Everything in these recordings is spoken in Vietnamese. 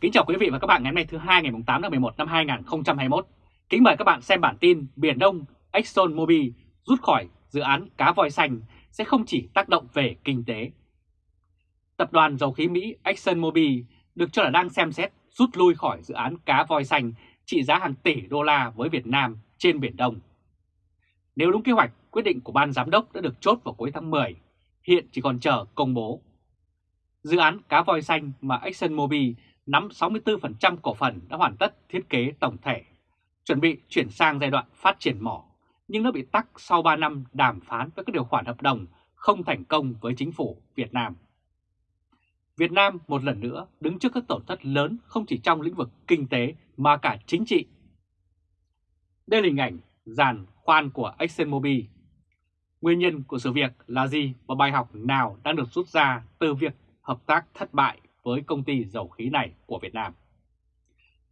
Kính chào quý vị và các bạn ngày hôm nay thứ hai ngày 8 tháng 11 năm 2021. Kính mời các bạn xem bản tin Biển Đông Exxon Mobil rút khỏi dự án cá voi xanh sẽ không chỉ tác động về kinh tế. Tập đoàn dầu khí Mỹ Exxon Mobil được cho là đang xem xét rút lui khỏi dự án cá voi xanh trị giá hàng tỷ đô la với Việt Nam trên Biển Đông. Nếu đúng kế hoạch, quyết định của ban giám đốc đã được chốt vào cuối tháng 10, hiện chỉ còn chờ công bố. Dự án cá voi xanh mà Exxon Mobil nắm 64% cổ phần đã hoàn tất thiết kế tổng thể, chuẩn bị chuyển sang giai đoạn phát triển mỏ, nhưng nó bị tắc sau 3 năm đàm phán với các điều khoản hợp đồng không thành công với chính phủ Việt Nam. Việt Nam một lần nữa đứng trước các tổn thất lớn không chỉ trong lĩnh vực kinh tế mà cả chính trị. Đây là hình ảnh giàn khoan của ExxonMobil. Nguyên nhân của sự việc là gì và bài học nào đang được rút ra từ việc hợp tác thất bại với công ty dầu khí này của Việt Nam?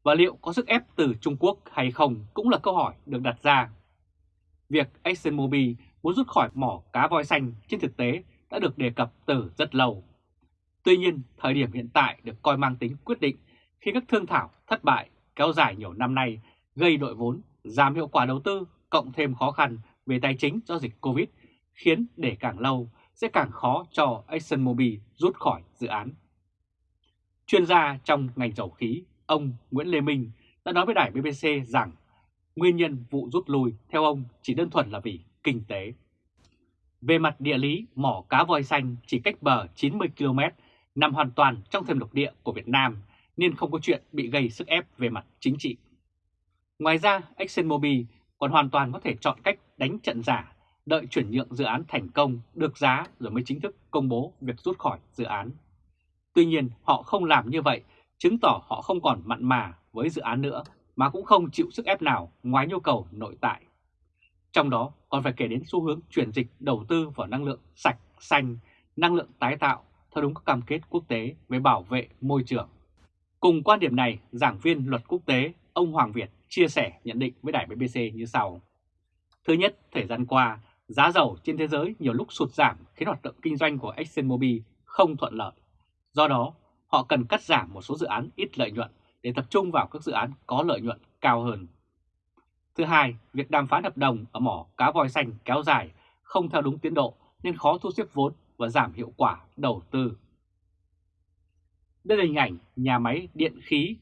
Và liệu có sức ép từ Trung Quốc hay không cũng là câu hỏi được đặt ra. Việc ExxonMobil muốn rút khỏi mỏ cá voi xanh trên thực tế đã được đề cập từ rất lâu. Tuy nhiên, thời điểm hiện tại được coi mang tính quyết định khi các thương thảo thất bại kéo dài nhiều năm nay gây đội vốn, giảm hiệu quả đầu tư, cộng thêm khó khăn về tài chính do dịch Covid, khiến để càng lâu sẽ càng khó cho ExxonMobil rút khỏi dự án. Chuyên gia trong ngành dầu khí, ông Nguyễn Lê Minh đã nói với đài BBC rằng nguyên nhân vụ rút lui theo ông chỉ đơn thuần là vì kinh tế. Về mặt địa lý, mỏ cá voi xanh chỉ cách bờ 90 km, nằm hoàn toàn trong thềm lục địa của Việt Nam nên không có chuyện bị gây sức ép về mặt chính trị. Ngoài ra, ExxonMobil còn hoàn toàn có thể chọn cách đánh trận giả, đợi chuyển nhượng dự án thành công, được giá rồi mới chính thức công bố việc rút khỏi dự án. Tuy nhiên, họ không làm như vậy, chứng tỏ họ không còn mặn mà với dự án nữa, mà cũng không chịu sức ép nào ngoài nhu cầu nội tại. Trong đó còn phải kể đến xu hướng chuyển dịch đầu tư vào năng lượng sạch, xanh, năng lượng tái tạo theo đúng các cam kết quốc tế về bảo vệ môi trường. Cùng quan điểm này, giảng viên luật quốc tế ông Hoàng Việt chia sẻ nhận định với đài BBC như sau. Thứ nhất, thời gian qua, giá dầu trên thế giới nhiều lúc sụt giảm khiến hoạt động kinh doanh của ExxonMobil không thuận lợi. Do đó, họ cần cắt giảm một số dự án ít lợi nhuận để tập trung vào các dự án có lợi nhuận cao hơn. Thứ hai, việc đàm phán hợp đồng ở mỏ cá voi xanh kéo dài không theo đúng tiến độ nên khó thu xếp vốn và giảm hiệu quả đầu tư. Đây là hình ảnh nhà máy điện khí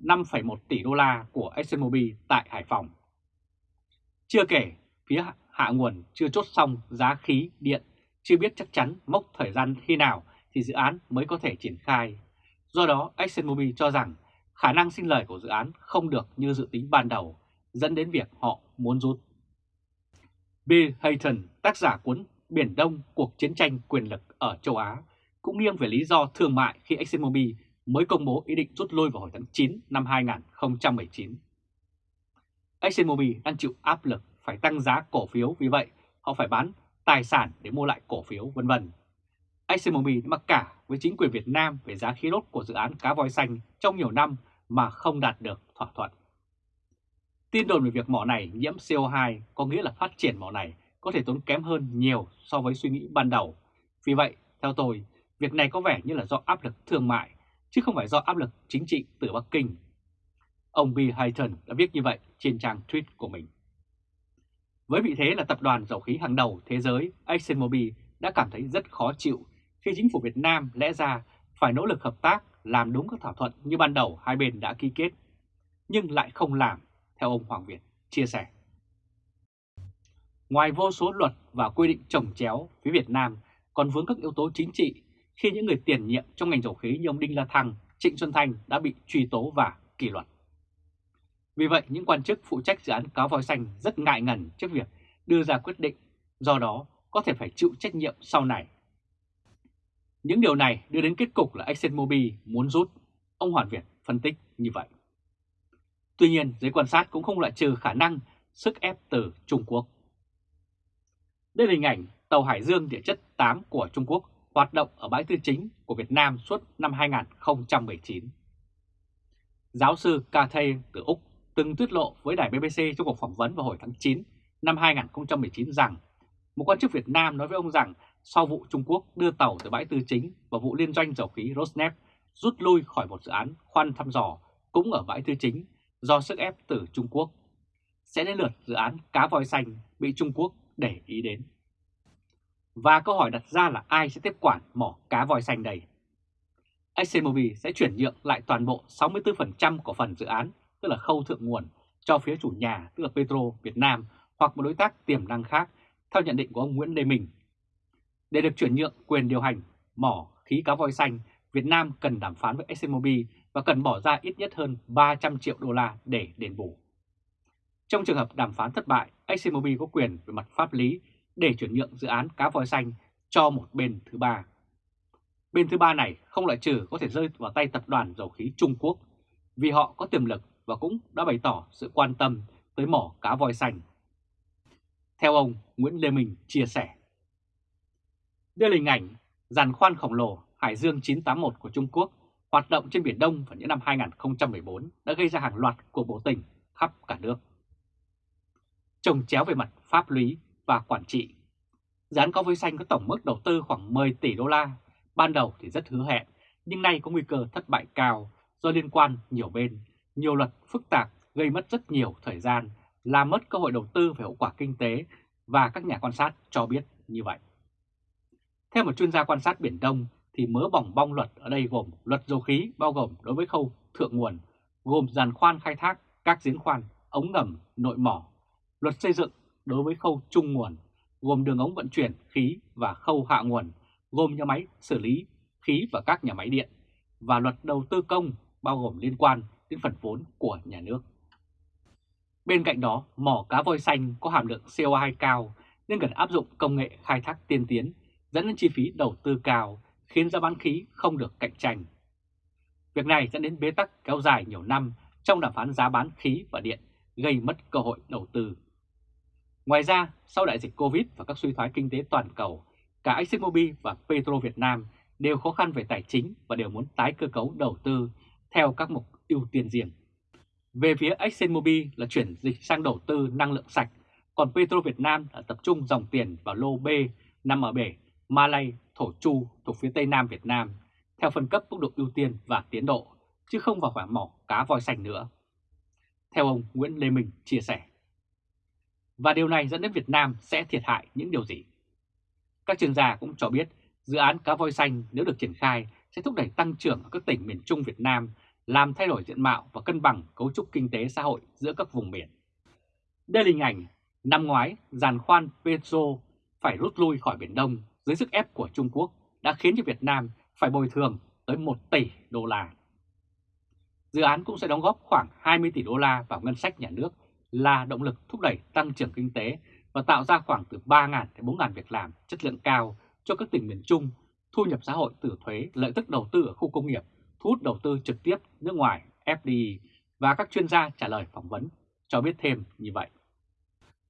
5,1 tỷ đô la của ExxonMobil tại Hải Phòng. Chưa kể, phía hạ nguồn chưa chốt xong giá khí điện, chưa biết chắc chắn mốc thời gian khi nào thì dự án mới có thể triển khai. Do đó, ExxonMobil cho rằng khả năng sinh lời của dự án không được như dự tính ban đầu, dẫn đến việc họ muốn rút. Bill Hayton, tác giả cuốn Biển Đông, cuộc chiến tranh quyền lực ở châu Á, cũng nghiêng về lý do thương mại khi ExxonMobil mới công bố ý định rút lui vào hồi tháng 9 năm 2019. ExxonMobil đang chịu áp lực phải tăng giá cổ phiếu vì vậy họ phải bán tài sản để mua lại cổ phiếu vân vân. ExxonMobil đã mặc cả với chính quyền Việt Nam về giá khí đốt của dự án cá voi xanh trong nhiều năm mà không đạt được thỏa thuận. Tin đồn về việc mỏ này nhiễm CO2 có nghĩa là phát triển mỏ này có thể tốn kém hơn nhiều so với suy nghĩ ban đầu. Vì vậy, theo tôi, việc này có vẻ như là do áp lực thương mại, chứ không phải do áp lực chính trị từ Bắc Kinh. Ông Bill Hayton đã viết như vậy trên trang tweet của mình. Với vị thế là tập đoàn dầu khí hàng đầu thế giới, ExxonMobil đã cảm thấy rất khó chịu khi chính phủ Việt Nam lẽ ra phải nỗ lực hợp tác làm đúng các thỏa thuận như ban đầu hai bên đã ký kết, nhưng lại không làm, theo ông Hoàng Việt chia sẻ. Ngoài vô số luật và quy định trồng chéo, phía Việt Nam còn vướng các yếu tố chính trị khi những người tiền nhiệm trong ngành dầu khí như ông Đinh La Thăng, Trịnh Xuân Thanh đã bị truy tố và kỷ luật. Vì vậy, những quan chức phụ trách dự án cáo voi xanh rất ngại ngần trước việc đưa ra quyết định, do đó có thể phải chịu trách nhiệm sau này. Những điều này đưa đến kết cục là ExxonMobil muốn rút, ông Hoàn Việt phân tích như vậy. Tuy nhiên, giới quan sát cũng không loại trừ khả năng sức ép từ Trung Quốc. Đây là hình ảnh tàu Hải Dương địa chất 8 của Trung Quốc hoạt động ở bãi tư chính của Việt Nam suốt năm 2019. Giáo sư Cathay từ Úc từng tiết lộ với đài BBC trong cuộc phỏng vấn vào hồi tháng 9 năm 2019 rằng một quan chức Việt Nam nói với ông rằng sau vụ Trung Quốc đưa tàu từ bãi tư chính và vụ liên doanh dầu khí Rosneft rút lui khỏi một dự án khoan thăm dò cũng ở bãi Tư Chính do sức ép từ Trung Quốc. Sẽ đến lượt dự án cá voi xanh bị Trung Quốc để ý đến. Và câu hỏi đặt ra là ai sẽ tiếp quản mỏ cá voi xanh đây? ExxonMobil sẽ chuyển nhượng lại toàn bộ 64% cổ phần dự án, tức là khâu thượng nguồn, cho phía chủ nhà, tức là Petro Việt Nam hoặc một đối tác tiềm năng khác, theo nhận định của ông Nguyễn Lê Minh. Để được chuyển nhượng quyền điều hành mỏ khí cá voi xanh, Việt Nam cần đàm phán với ExxonMobil và cần bỏ ra ít nhất hơn 300 triệu đô la để đền bù. Trong trường hợp đàm phán thất bại, ExxonMobil có quyền về mặt pháp lý để chuyển nhượng dự án cá voi xanh cho một bên thứ ba. Bên thứ ba này không loại trừ có thể rơi vào tay tập đoàn dầu khí Trung Quốc vì họ có tiềm lực và cũng đã bày tỏ sự quan tâm tới mỏ cá voi xanh. Theo ông Nguyễn Lê Minh chia sẻ, đây là hình ảnh giàn khoan khổng lồ Hải Dương 981 của Trung Quốc hoạt động trên Biển Đông vào những năm 2014 đã gây ra hàng loạt cuộc biểu tình khắp cả nước. Trồng chéo về mặt pháp lý và quản trị. Dự án có voi xanh có tổng mức đầu tư khoảng 10 tỷ đô la, ban đầu thì rất hứa hẹn, nhưng nay có nguy cơ thất bại cao do liên quan nhiều bên, nhiều luật phức tạp gây mất rất nhiều thời gian, làm mất cơ hội đầu tư về hậu quả kinh tế và các nhà quan sát cho biết như vậy. Theo một chuyên gia quan sát Biển Đông thì mớ bỏng bong luật ở đây gồm luật dầu khí bao gồm đối với khâu thượng nguồn, gồm giàn khoan khai thác, các giếng khoan, ống ngầm, nội mỏ, luật xây dựng đối với khâu trung nguồn, gồm đường ống vận chuyển khí và khâu hạ nguồn, gồm nhà máy xử lý khí và các nhà máy điện, và luật đầu tư công bao gồm liên quan đến phần vốn của nhà nước. Bên cạnh đó, mỏ cá voi xanh có hàm lượng CO2 cao nên cần áp dụng công nghệ khai thác tiên tiến, dẫn đến chi phí đầu tư cao, khiến giá bán khí không được cạnh tranh. Việc này dẫn đến bế tắc kéo dài nhiều năm trong đàm phán giá bán khí và điện, gây mất cơ hội đầu tư. Ngoài ra, sau đại dịch Covid và các suy thoái kinh tế toàn cầu, cả ExxonMobil và Petro Việt Nam đều khó khăn về tài chính và đều muốn tái cơ cấu đầu tư theo các mục ưu tiên riêng. Về phía ExxonMobil là chuyển dịch sang đầu tư năng lượng sạch, còn Petro Việt Nam là tập trung dòng tiền vào lô B nằm ở bể Malay, Thổ Chu thuộc phía Tây Nam Việt Nam theo phân cấp mức độ ưu tiên và tiến độ, chứ không vào khoảng mỏ cá voi xanh nữa. Theo ông Nguyễn Lê Minh chia sẻ. Và điều này dẫn đến Việt Nam sẽ thiệt hại những điều gì? Các chuyên gia cũng cho biết dự án cá voi xanh nếu được triển khai sẽ thúc đẩy tăng trưởng ở các tỉnh miền Trung Việt Nam, làm thay đổi diện mạo và cân bằng cấu trúc kinh tế xã hội giữa các vùng miền. Đây là hình ảnh năm ngoái giàn khoan Petro phải rút lui khỏi Biển Đông dưới sức ép của Trung Quốc đã khiến cho Việt Nam phải bồi thường tới 1 tỷ đô la. Dự án cũng sẽ đóng góp khoảng 20 tỷ đô la vào ngân sách nhà nước là động lực thúc đẩy tăng trưởng kinh tế và tạo ra khoảng từ 3.000 đến 4.000 việc làm chất lượng cao cho các tỉnh miền Trung, thu nhập xã hội từ thuế, lợi tức đầu tư ở khu công nghiệp, thu hút đầu tư trực tiếp nước ngoài FDI và các chuyên gia trả lời phỏng vấn cho biết thêm như vậy.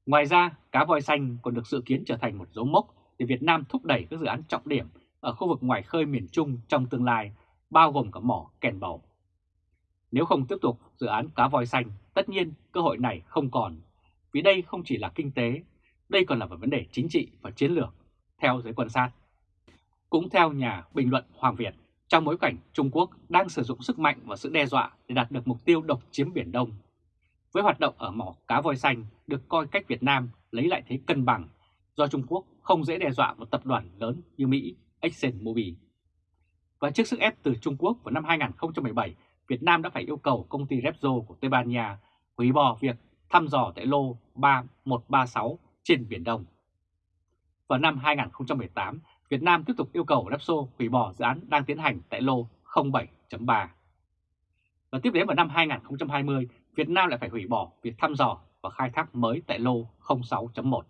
Ngoài ra, cá voi xanh còn được dự kiến trở thành một dấu mốc để Việt Nam thúc đẩy các dự án trọng điểm ở khu vực ngoài khơi miền Trung trong tương lai, bao gồm cả mỏ kèn bầu. Nếu không tiếp tục dự án cá voi xanh, tất nhiên cơ hội này không còn, vì đây không chỉ là kinh tế, đây còn là một vấn đề chính trị và chiến lược, theo giới quan sát. Cũng theo nhà bình luận Hoàng Việt, trong bối cảnh Trung Quốc đang sử dụng sức mạnh và sự đe dọa để đạt được mục tiêu độc chiếm Biển Đông, với hoạt động ở mỏ cá voi xanh được coi cách Việt Nam lấy lại thế cân bằng do Trung Quốc không dễ đe dọa một tập đoàn lớn như Mỹ, ExxonMobil. Và trước sức ép từ Trung Quốc vào năm 2017, Việt Nam đã phải yêu cầu công ty Repsol của Tây Ban Nha hủy bỏ việc thăm dò tại lô 3136 trên Biển Đông. Vào năm 2018, Việt Nam tiếp tục yêu cầu Repsol hủy bỏ dự án đang tiến hành tại lô 07.3. Và tiếp đến vào năm 2020, Việt Nam lại phải hủy bỏ việc thăm dò và khai thác mới tại lô 06.1.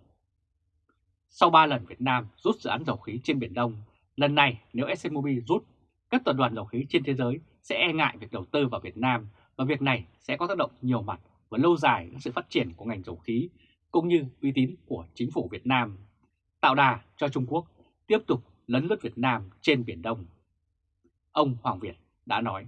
Sau 3 lần Việt Nam rút dự án dầu khí trên Biển Đông, lần này nếu ExxonMobil rút, các tập đoàn dầu khí trên thế giới sẽ e ngại việc đầu tư vào Việt Nam và việc này sẽ có tác động nhiều mặt và lâu dài đến sự phát triển của ngành dầu khí cũng như uy tín của chính phủ Việt Nam, tạo đà cho Trung Quốc tiếp tục lấn lướt Việt Nam trên Biển Đông. Ông Hoàng Việt đã nói.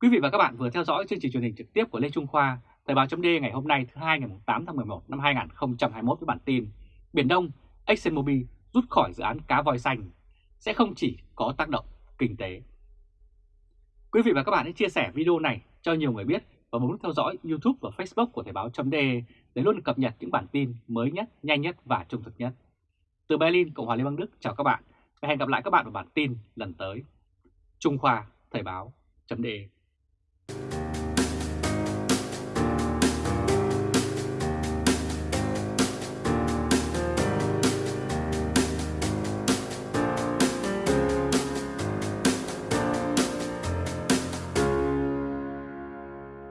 Quý vị và các bạn vừa theo dõi chương trình truyền hình trực tiếp của Lê Trung Khoa, Thời báo chấm ngày hôm nay thứ hai ngày 8 tháng 11 năm 2021 với bản tin Biển Đông, ExxonMobil rút khỏi dự án cá voi xanh sẽ không chỉ có tác động kinh tế. Quý vị và các bạn hãy chia sẻ video này cho nhiều người biết và bấm theo dõi YouTube và Facebook của Thời báo.de để luôn cập nhật những bản tin mới nhất, nhanh nhất và trung thực nhất. Từ Berlin, Cộng hòa Liên bang Đức, chào các bạn và hẹn gặp lại các bạn vào bản tin lần tới. Trung Khoa Thời báo.de